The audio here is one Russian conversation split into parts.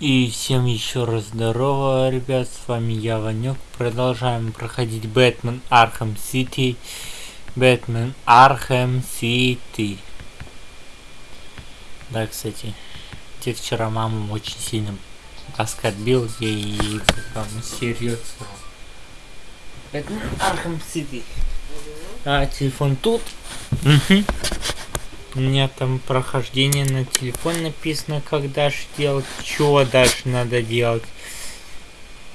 И всем еще раз здорово, ребят, с вами я, Ванек. Продолжаем проходить Batman Arkham City. Batman Arkham City. Да, кстати, те вчера маму очень сильно оскорбил ей там серьезно. Batman Arkham City. А, телефон тут. Угу. У меня там прохождение на телефон написано, как дальше делать, что дальше надо делать.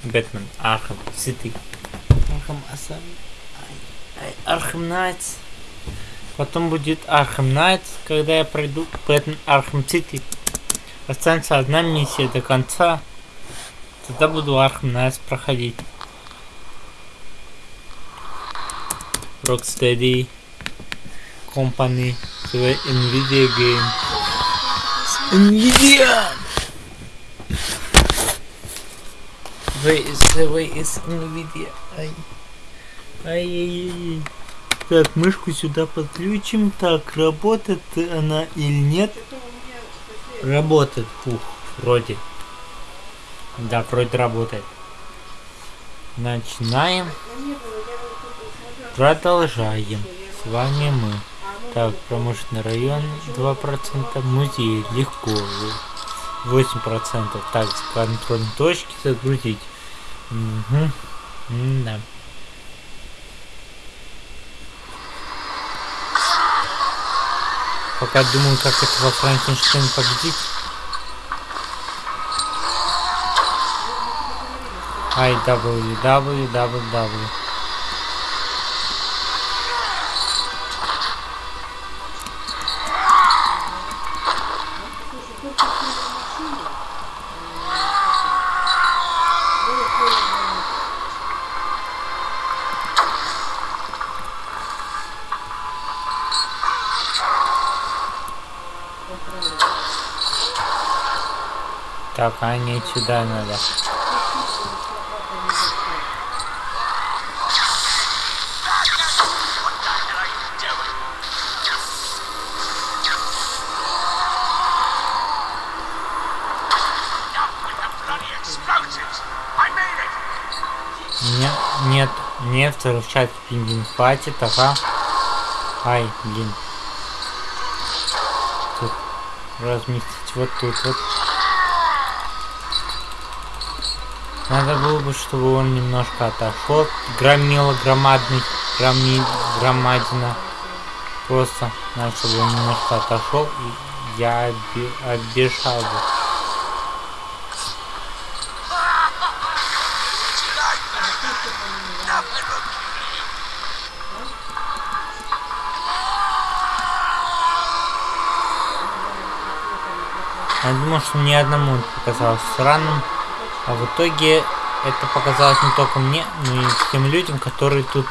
Batman, Arkham, City. Arkham Asylum. Arkham Knights. Потом будет Arkham Knights, когда я пройду Batman Arkham City. Останется одна миссия до конца. Тогда буду Arkham Knights проходить. Rocksteady Company the Nvidia game. Nvidia! Where is the way is Nvidia? Ай. Ай-яй-яй. Так, мышку сюда подключим. Так, работает она или нет? Работает. Фух, вроде. Да, вроде работает. Начинаем. Продолжаем. С вами мы. Так, промышленный район 2%, музей легко. 8%. Так, контрольные точки загрузить. Угу. М да. Пока думаю, как этого Франкенштейна победить. Ай, Так, а не сюда надо. Нет, нет, нет, взрывчатки пингвин хватит, ага. Ай, блин. Тут разместить вот тут вот. Надо было бы, чтобы он немножко отошел. Громила громадный, громи, громадина. Просто надо, чтобы он немножко отошел, и я оббежал бы. Я думал, что мне одному это показалось странным. А в итоге это показалось не только мне, но и тем людям, которые тут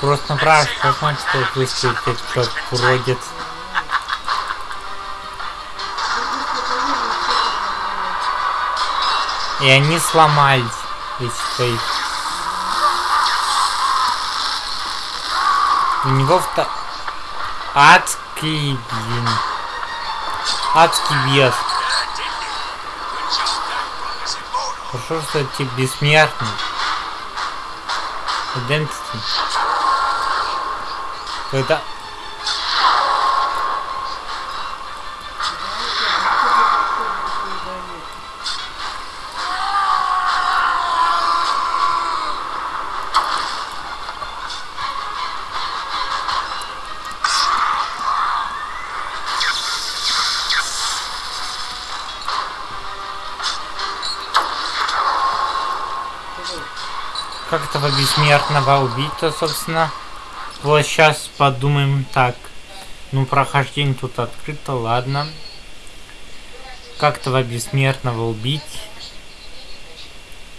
Просто напрасно посмотрите, что выставить этот уродец. И они сломались, твои. У него вто... Адский, блин. Адский вес. Хорошо, что ты бессмертный. Identity. Когда... как этого бессмертного убить-то, собственно. Вот сейчас подумаем так. Ну, прохождение тут открыто, ладно. Как этого бессмертного убить?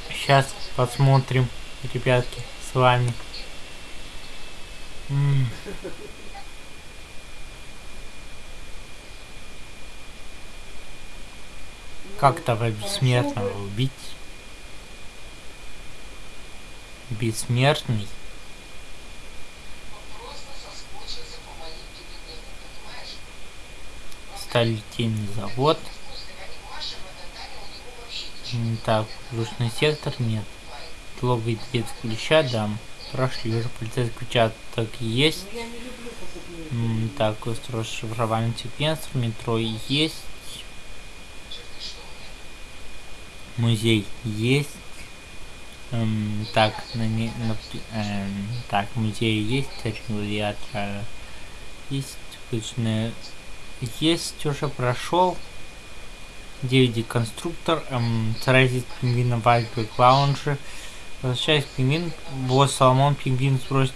Сейчас посмотрим, ребятки, с вами. М -м. Как того бессмертного убить? Бессмертный? Сталитейный завод. Так, воздушный сектор нет. Ловый дверь ключа дам. Прошли уже полицейский участок есть. Так, устройство шифрования секвенсор, метро есть. Музей есть. Эм, так, на, не, на, эм, так, музей есть, регулятор есть, обычная есть, уже прошел. 9 конструктор, эм, старайтесь пингвина Вайбек Лаунжи. Возвращаясь к пингвин, босс Соломон Пингвин спросит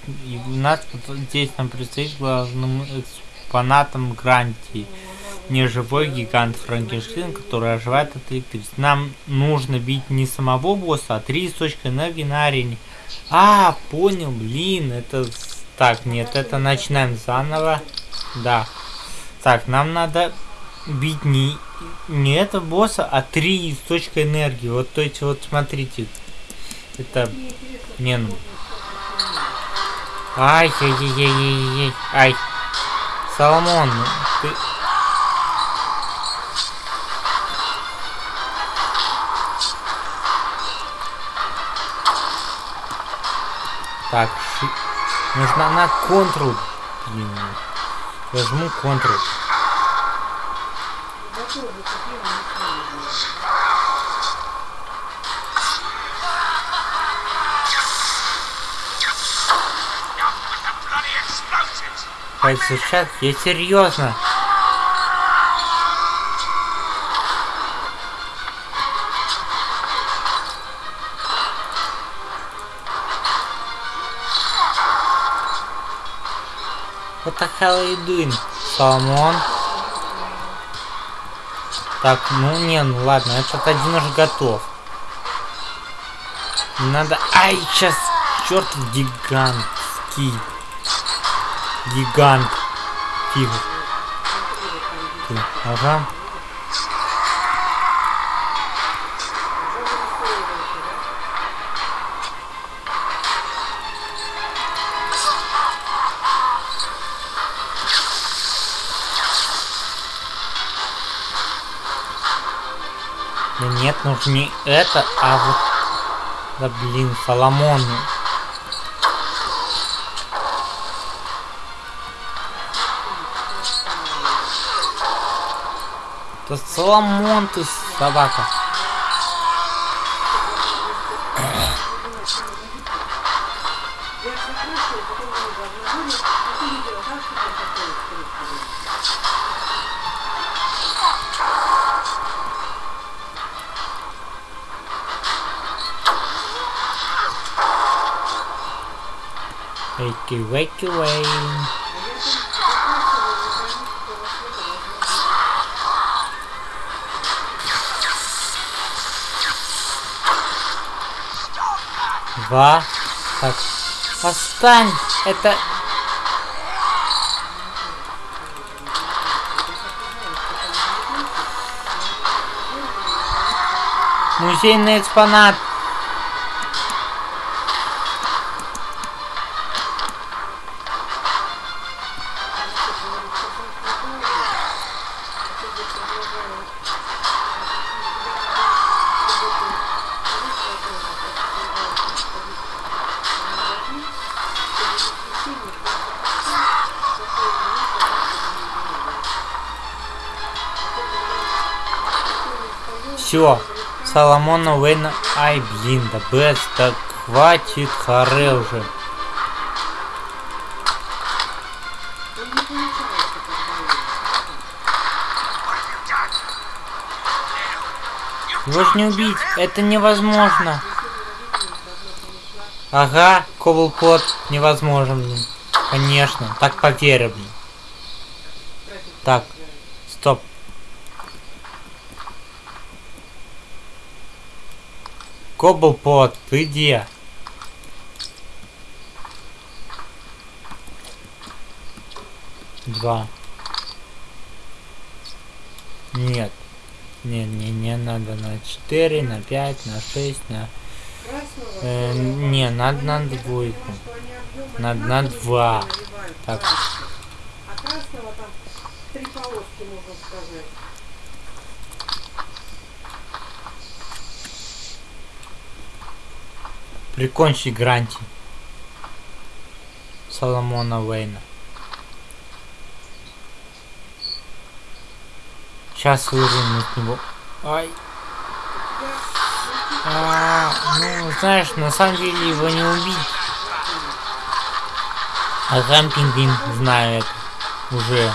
нас, здесь нам предстоит главным экспонатом Грантии неживой гигант Франкенштейн, который оживает от электричества. Нам нужно бить не самого босса, а три источника энергии на арене. А, понял, блин, это... Так, нет, это начинаем заново. Да. Так, нам надо бить не, не этого босса, а три источника энергии. Вот, то есть, вот, смотрите. Это... Не, ну... Ай, яй яй яй яй яй ай. Соломон, ты... Так, нужно на контрол. Блин. Я жму контрол. сейчас, я серьезно. Hell are you doing, Соломон? Так, ну не, ну ладно, этот один уже готов. Надо... Ай, сейчас черт гигантский. Гигант. Фиг. Ага. Нет, нужно не это, а вот... Да блин, Соломон. Да Соломон ты, собака. Wakey. Два. Так. Отстань! Это... Музейный экспонат. Все, Соломона Уэйна, ай блин, да Бэс, так хватит, харе уже. Же не убить, это невозможно. Ага, Коблпот невозможно, блин. Конечно, так поверь, блин. Так, стоп. Коблпот, ты где? Два. Нет. Не, не, не надо на 4, на 5, на 6, на... Э, не, надо на двойку. Надо на 2. Так. А красного там три полоски, можно сказать. Прикончить Гранти. Соломона Вейна. Сейчас вырвем из него. Ай. А, ну, знаешь, на самом деле его не убить. А знаю это. Уже.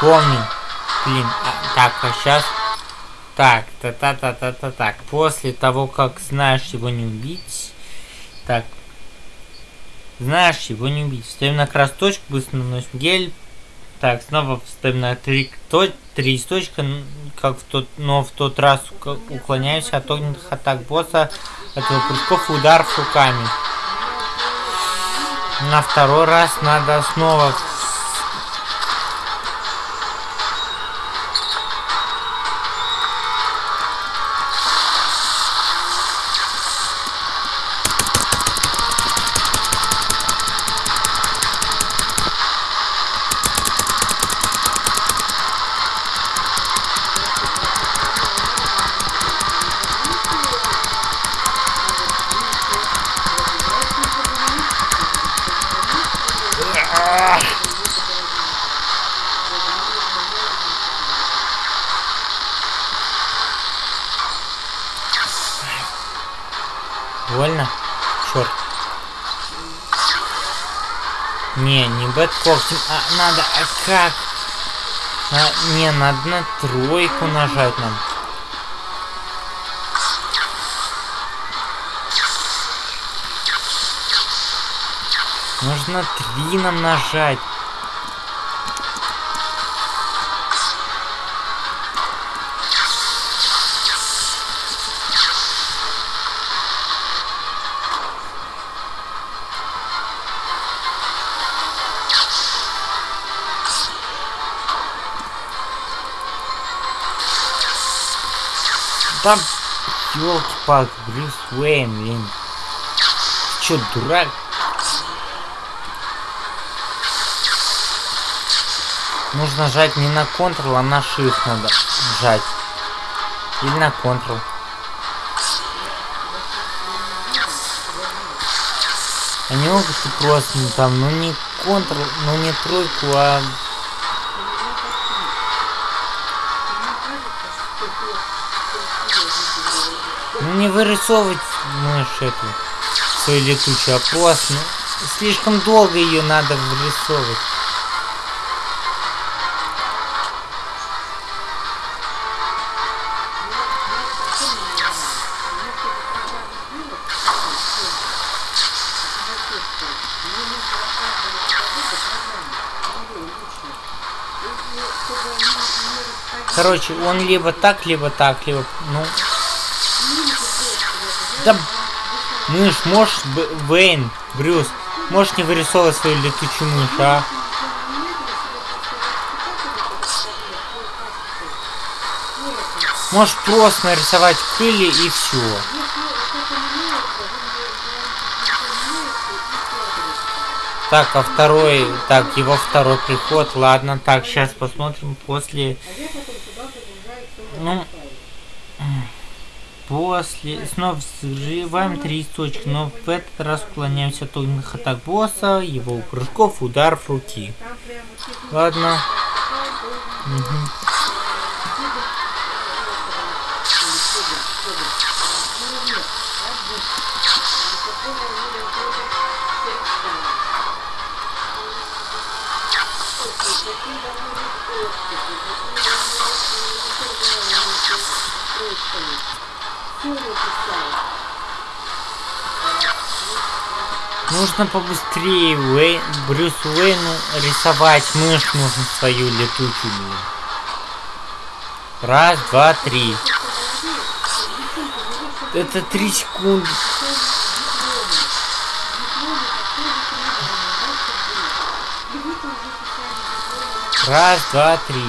Помню. Блин, а, так, а сейчас... Так, та-та-та-та-та, так. После того, как знаешь его не убить... Так. Знаешь его не убить. Ставим на красную точку, быстро наносим гель, так, снова вставим на три, то, три источника, как в тот, но в тот раз уклоняемся от огненных атак босса, от его прыжков и руками. На второй раз надо снова Больно? Черт. Не, не бэткоктим, а надо, а как? А, не, надо на тройку нажать нам. Нужно три нам нажать. Там, елки-палки, Брюс Уэйн, блин. Че, дурак? Нужно жать не на Ctrl, а на Shift надо жать. Или на Ctrl. Они могут просто там, ну не Ctrl, ну не тройку, а не вырисовывать мышь эту свою летучую, а просто ну, слишком долго ее надо вырисовывать. Короче, он либо так, либо так, либо, ну, да, мышь, можешь, Вейн, Брюс, можешь не вырисовывать свою летучую мышь, а? Можешь просто нарисовать крылья и все. Так, а второй, так, его второй приход, ладно, так, сейчас посмотрим после, ну, После снова взрываем три источника, но в этот раз уклоняемся от огненных атак босса, его прыжков, ударов руки. Ладно. Угу. Нужно побыстрее Уэй... Брюс Уэйну рисовать мышь нужно свою летучую. Раз, два, три. Это три секунды. Раз, два, три.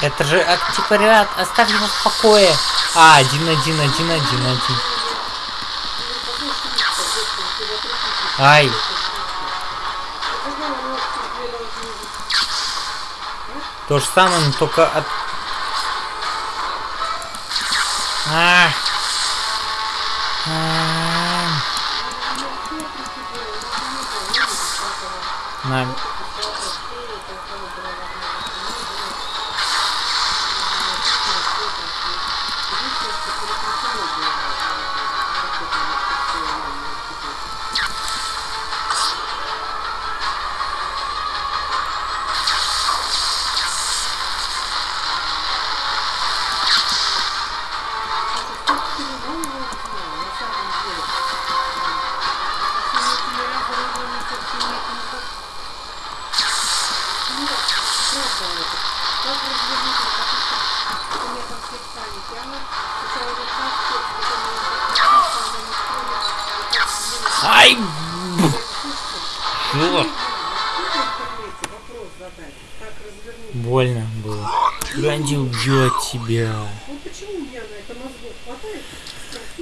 Это же, а, типа, ребят, оставьте его в покое. А, один, один, один, один, один. Ай. То же самое, но только от... А. А. На. Чё? Больно было. Ганди убьет тебя.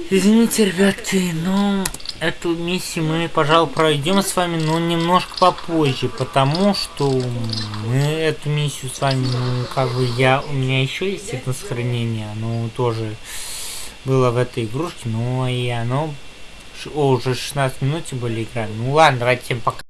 Извините, ребятки, но эту миссию мы, пожалуй, пройдем с вами, но немножко попозже, потому что мы эту миссию с вами, ну, как бы я, у меня еще есть это сохранение, оно тоже было в этой игрушке, но и оно, о, уже 16 минут были играть. Ну ладно, давайте всем пока.